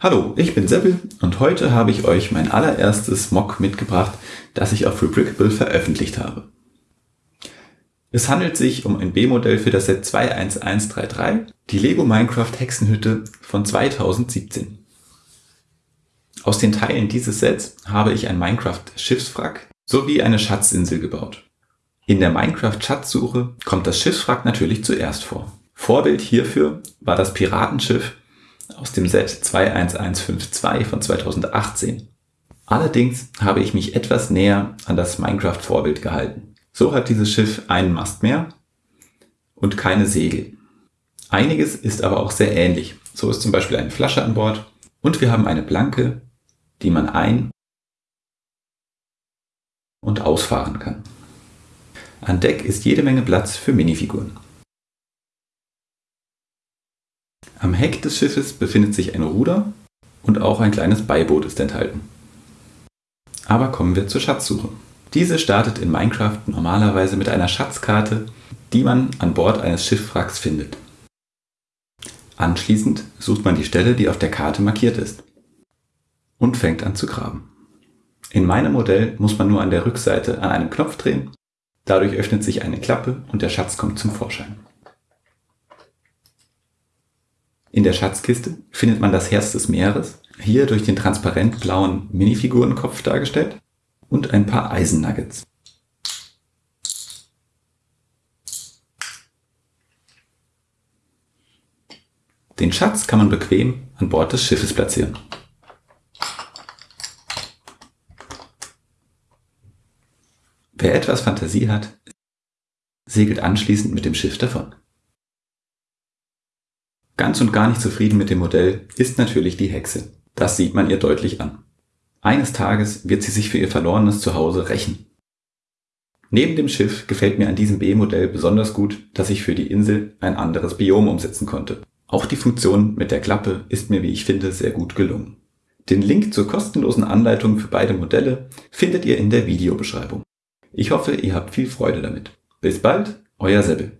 Hallo, ich bin Seppel und heute habe ich euch mein allererstes Mock mitgebracht, das ich auf Rebrickable veröffentlicht habe. Es handelt sich um ein B-Modell für das Set 21133, die Lego Minecraft Hexenhütte von 2017. Aus den Teilen dieses Sets habe ich ein Minecraft Schiffswrack sowie eine Schatzinsel gebaut. In der Minecraft Schatzsuche kommt das Schiffswrack natürlich zuerst vor. Vorbild hierfür war das Piratenschiff aus dem Set 21152 von 2018. Allerdings habe ich mich etwas näher an das Minecraft-Vorbild gehalten. So hat dieses Schiff einen Mast mehr und keine Segel. Einiges ist aber auch sehr ähnlich. So ist zum Beispiel eine Flasche an Bord und wir haben eine Planke, die man ein- und ausfahren kann. An Deck ist jede Menge Platz für Minifiguren. Am Heck des Schiffes befindet sich ein Ruder und auch ein kleines Beiboot ist enthalten. Aber kommen wir zur Schatzsuche. Diese startet in Minecraft normalerweise mit einer Schatzkarte, die man an Bord eines Schiffwracks findet. Anschließend sucht man die Stelle, die auf der Karte markiert ist und fängt an zu graben. In meinem Modell muss man nur an der Rückseite an einem Knopf drehen, dadurch öffnet sich eine Klappe und der Schatz kommt zum Vorschein. In der Schatzkiste findet man das Herz des Meeres, hier durch den transparent blauen Minifigurenkopf dargestellt, und ein paar Eisennuggets. Den Schatz kann man bequem an Bord des Schiffes platzieren. Wer etwas Fantasie hat, segelt anschließend mit dem Schiff davon. Ganz und gar nicht zufrieden mit dem Modell ist natürlich die Hexe. Das sieht man ihr deutlich an. Eines Tages wird sie sich für ihr verlorenes Zuhause rächen. Neben dem Schiff gefällt mir an diesem B-Modell besonders gut, dass ich für die Insel ein anderes Biom umsetzen konnte. Auch die Funktion mit der Klappe ist mir, wie ich finde, sehr gut gelungen. Den Link zur kostenlosen Anleitung für beide Modelle findet ihr in der Videobeschreibung. Ich hoffe, ihr habt viel Freude damit. Bis bald, euer Seppel.